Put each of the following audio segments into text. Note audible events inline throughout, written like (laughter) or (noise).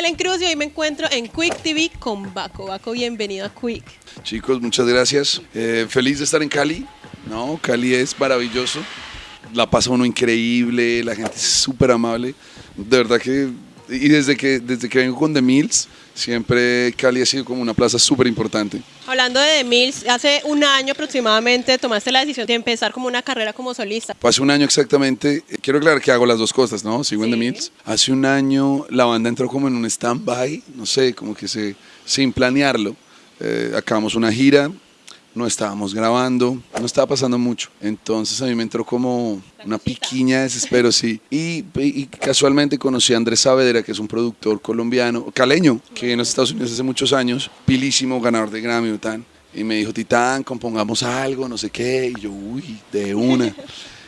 Ellen Cruz y hoy me encuentro en Quick TV con Baco. Baco, bienvenido a Quick. Chicos, muchas gracias. Eh, feliz de estar en Cali. No, Cali es maravilloso. La pasa uno increíble, la gente es súper amable. De verdad que, y desde que, desde que vengo con The Mills, siempre Cali ha sido como una plaza súper importante. Hablando de The Mills, hace un año aproximadamente tomaste la decisión de empezar como una carrera como solista. Hace un año exactamente, eh, quiero aclarar que hago las dos cosas, ¿no? Sigo en The Sí. Mills. Hace un año la banda entró como en un stand-by, no sé, como que se, sin planearlo. Eh, acabamos una gira, no estábamos grabando, no estaba pasando mucho. Entonces a mí me entró como una piquiña de desespero, sí. Y, y casualmente conocí a Andrés Saavedra, que es un productor colombiano, caleño, que viene a los Estados Unidos hace muchos años, pilísimo, ganador de Grammy, Titán. Y me dijo, Titán, compongamos algo, no sé qué. Y yo, uy, de una.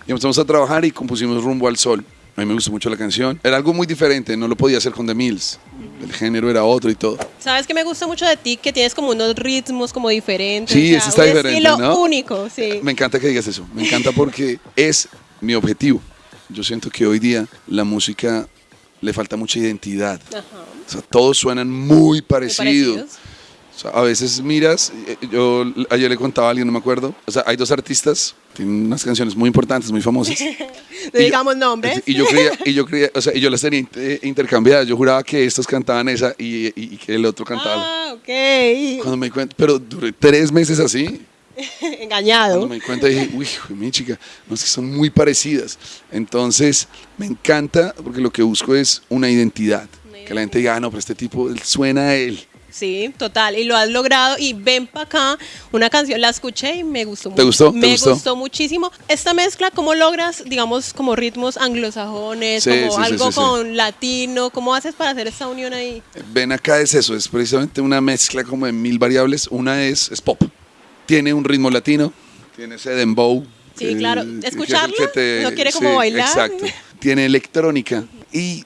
Y empezamos a trabajar y compusimos Rumbo al Sol. A mí me gustó mucho la canción. Era algo muy diferente, no lo podía hacer con The Mills. El género era otro y todo. ¿Sabes que me gusta mucho de ti? Que tienes como unos ritmos como diferentes. Sí, o sea, ese está un diferente, estilo ¿no? único, sí. Me encanta que digas eso. Me encanta porque es mi objetivo. Yo siento que hoy día la música le falta mucha identidad. Ajá. O sea, todos suenan muy Muy parecidos. Sea, a veces miras, eh, yo ayer le contaba a alguien, no me acuerdo. O sea, hay dos artistas, tienen unas canciones muy importantes, muy famosas. No (laughs) Y yo- digamos nombres. Y yo creía, y yo creía, o sea, y yo las tenía inter- intercambiadas. Yo juraba que estos cantaban esa y, y- y que el otro cantaba. Ah, ok. Cuando me di cuenta, pero duré tres meses así. (laughs) Engañado. Cuando me di cuenta dije, uy, mi chica, no es que son muy parecidas. Entonces, me encanta porque lo que busco es una identidad. Que la gente diga, ah, no, pero este tipo él suena a él. Sí, total, y lo has logrado. Y ven para acá, una canción, la escuché y me gustó ¿Te mucho. gustó? ¿Te Me gustó? gustó muchísimo. Esta mezcla, ¿cómo logras, digamos, como ritmos anglosajones, Sí, como sí, algo sí, con latino? ¿Cómo haces para hacer esta unión ahí? Ven acá es eso, es precisamente una mezcla como de mil variables. Una es, es pop. Tiene un ritmo latino, tiene ese dembow. Sí, claro. ¿Escucharlo? que te- ¿Uno quiere como bailar? Exacto. Tiene electrónica. Y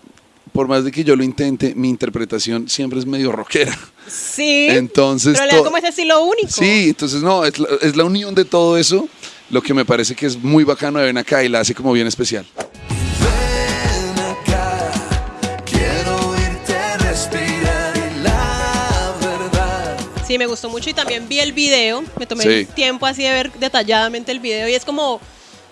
por más de que yo lo intente, mi interpretación siempre es medio rockera. Sí. Entonces, pero le da to- como ese estilo único. Sí, entonces no, es la, es la unión de todo eso lo que me parece que es muy bacano de Ven acá y la hace como bien especial. Ven acá, quiero oírte respirar y la verdad. Sí, me gustó mucho y también vi el video. Me tomé Sí. el tiempo así de ver detalladamente el video y es como,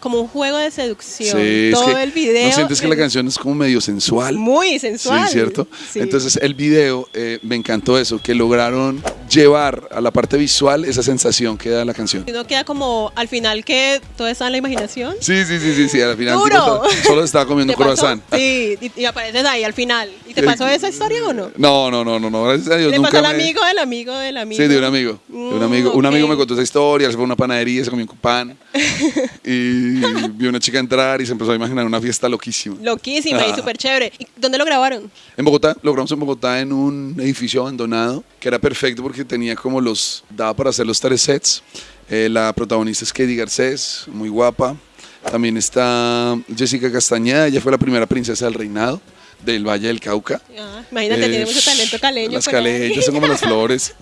como un juego de seducción. Sí, es Todo que el video. ¿No sientes que la canción es como medio sensual? Muy sensual. Sí, ¿cierto? Sí. Entonces el video, eh, me encantó eso, que lograron llevar a la parte visual esa sensación que da la canción. No queda como al final que todo está en la imaginación. Sí, sí, sí, sí, sí, al final ¡Duro! tipo, solo estaba comiendo (laughs) croissant. Sí, y, y apareces ahí al final. ¿Y te pasó esa historia o no? No, no, no, no, no, gracias a Dios Le nunca pasó al me- amigo del amigo del amigo. Sí, de un amigo. De un Mm, amigo. Un amigo me contó esa historia, se fue a una panadería, se comió un pan (laughs) y vio una chica entrar y se empezó a imaginar una fiesta loquísima. Loquísima y Ah. súper chévere. ¿Y dónde lo grabaron? En Bogotá, logramos en Bogotá en un edificio abandonado que era perfecto porque tenía como los, daba para hacer los tres sets. Eh, la protagonista es Katie Garcés, muy guapa. También está Jessica Castañeda, ella fue la primera princesa del reinado del Valle del Cauca. Ah, imagínate, Eh, tiene mucho talento caleño. Las caleñas son como las (laughs) flores.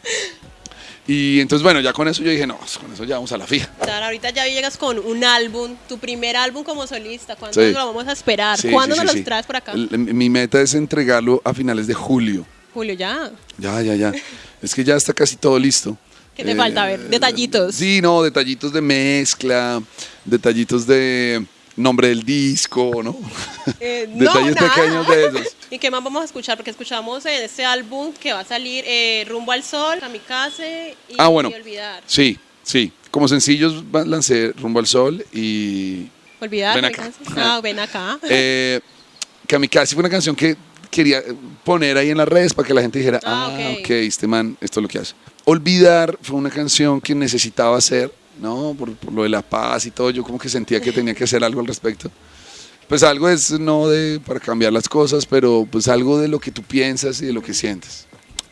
Y entonces, bueno, ya con eso yo dije, no, pues con eso ya vamos a la fija. Claro, ahorita ya llegas con un álbum, tu primer álbum como solista. ¿Cuándo Sí. lo vamos a esperar? Sí, ¿Cuándo sí, nos sí. traes por acá? El- mi meta es entregarlo a finales de julio. Julio, ya. Ya, ya, ya. Es que ya está casi todo listo. Eh, ¿Qué te falta? A ver, detallitos. Sí, no, detallitos de mezcla, detallitos de nombre del disco, ¿no? (laughs) Eh, (laughs) no, Detalles nada. pequeños de esos. (laughs) ¿Y qué más vamos a escuchar? Porque escuchamos en este álbum que va a salir eh, Rumbo al Sol, Kamikaze y, Ah, bueno. y Olvidar. Sí, sí. Como sencillos lancé Rumbo al Sol y Olvidar. Ven acá. Ah, ven acá. eh, Kamikaze fue una canción que quería poner ahí en las redes para que la gente dijera, Ah, ah, ok. ok, este man, esto es lo que hace. Olvidar fue una canción que necesitaba hacer, ¿no? Por, por lo de la paz y todo, yo como que sentía que tenía que hacer algo al respecto. Pues algo es no de para cambiar las cosas, pero pues algo de lo que tú piensas y de lo que sientes.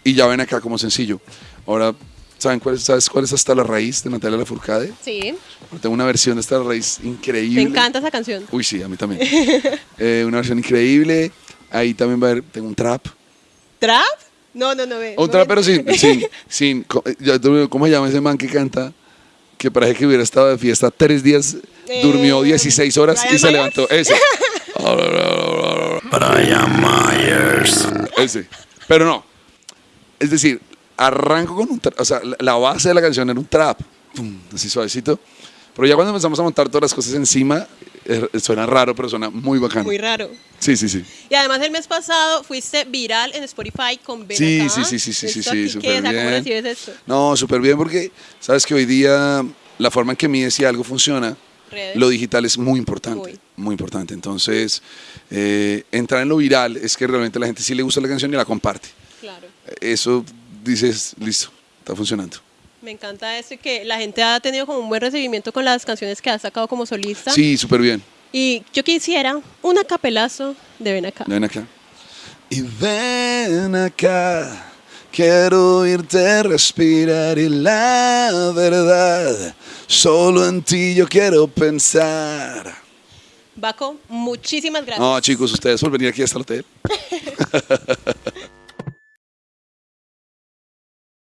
Y ya ven acá como sencillo. Ahora, ¿saben cuál es, ¿sabes cuál es Hasta la Raíz de Natalia Lafourcade? Sí, Tengo una versión de Hasta la Raíz increíble. me encanta esa canción. Uy, sí, a mí también. (laughs) Eh, una versión increíble. Ahí también va a haber, tengo un trap. ¿Trap? No, no, no. Ve, Un trap, pero sin, (laughs) sin, sin, tú- ¿cómo se llama ese man que canta? Que parece que hubiera estado de fiesta tres días, Eh, durmió 16 horas y se Myers. levantó. Ese. Brian Myers. Ese. Pero no. Es decir, arranco con un trap. O sea, la- base de la canción era un trap. Pum, así suavecito. Pero ya cuando empezamos a montar todas las cosas encima, suena raro, pero suena muy bacano. Muy raro. Sí, sí, sí. Y además el mes pasado fuiste viral en Spotify con Ven Sí, sí, sí, sí, sí, sí, ¿Esto sí, súper ¿Cómo bien. recibes esto? No, súper bien porque sabes que hoy día la forma en que mides si algo funciona, Redes. lo digital es muy importante. Muy. Muy, importante. Entonces, eh, entrar en lo viral es que realmente la gente sí le gusta la canción y la comparte. Claro. Eso dices, listo, está funcionando. Me encanta esto y que la gente ha tenido como un buen recibimiento con las canciones que has sacado como solista. Sí, súper bien. Y yo quisiera un acapelazo de Ven Acá. Ven acá. Y ven acá, quiero oírte respirar y la verdad, solo en ti yo quiero pensar. Baco, muchísimas gracias. No, chicos, ustedes por venir aquí hasta el hotel.